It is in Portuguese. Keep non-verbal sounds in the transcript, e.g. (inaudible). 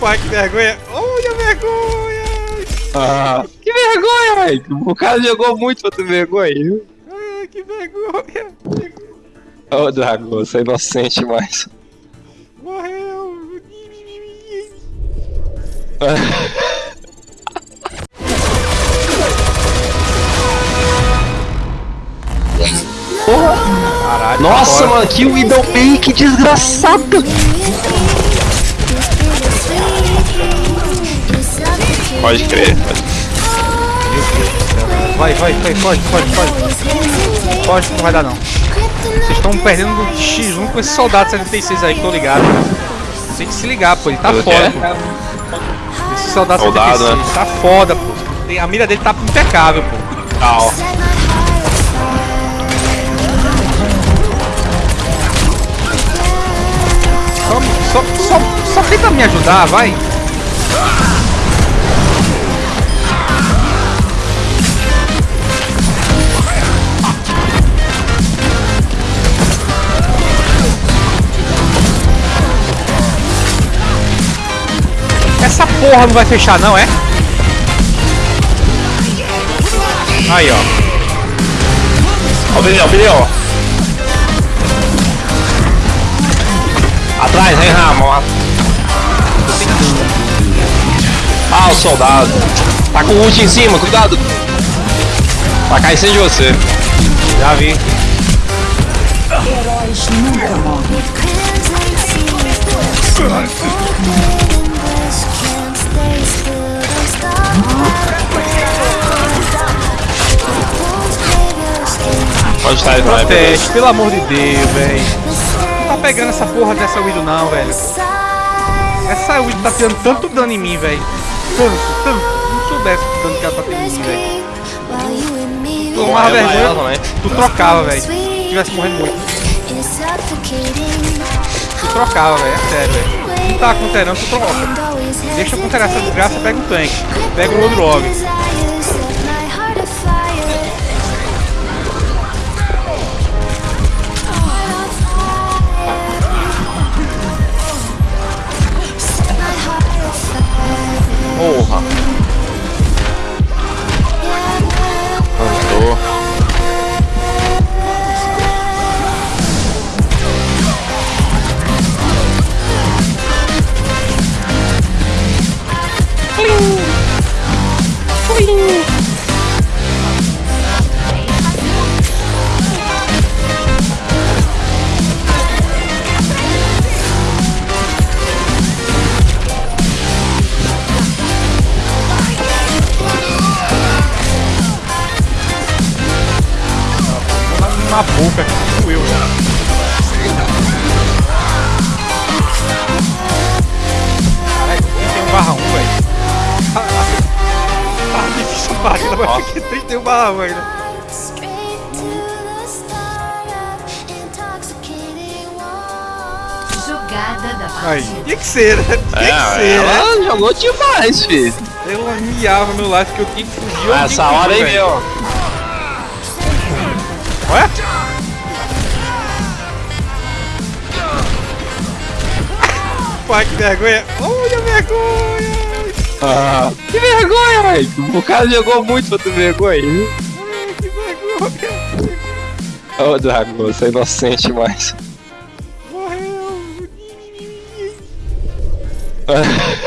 Pai, que vergonha. Olha a vergonha. Ah, que vergonha, velho. O cara jogou muito pra ter vergonha. viu? Ai, que vergonha. Ô, Drago, você é inocente mais. Morreu. Caralho. Nossa, mano, que Widowmaker, que desgraçado. Pode crer. Vai, vai, vai, pode, pode, pode. Pode, não vai dar não. Vocês estão perdendo um X1 com esse soldado 76 aí, que tô ligado. Tem que se ligar, pô, ele tá foda, pô. Esse soldado, Soldado, 76 tá foda, pô. A mira dele tá impecável, pô. Tal. Só, só, só, só tenta me ajudar, vai. Essa porra não vai fechar não, é? Aí, ó. Ó, o pneu, o pneu. Atrás, hein, Ramon. Ah, o soldado. Tá com o ult em cima, cuidado. Vai cair em cima de você. Já vi. Onde tá ele? Proteste, pelo amor de Deus, velho. Não tá pegando essa porra dessa Widow não, velho. Essa Widow tá tirando tanto dano em mim, velho. Tanto, tanto. Não soubesse o dano que ela tá tendo em mim, velho. Tomava é, vergonha, também. tu trocava, velho. Se tivesse morrendo muito, tu trocava, velho. É sério, velho. Não tá acontecendo, tu troca. Deixa eu considerar essa desgraça, pega um tanque. Pega o outro log. Porra. Andou. Na boca, tipo eu, velho. Caralho, tem um barra 1, velho. Tá difícil a partida, mas aqui 31 barra 1 ainda. Jogada da Aí, partida. tinha que ser, né? Tinha que É, ser, né? ela jogou demais, filho. Eu miava meu life que eu tinha que fugir. eu tinha Essa hora aí, meu. Ué? Pai, que vergonha. Olha a vergonha. Ah, que vergonha, velho. O cara jogou muito pra ter vergonha. Ai, que vergonha. Ô, Drago, você é inocente mais. Morreu. (laughs)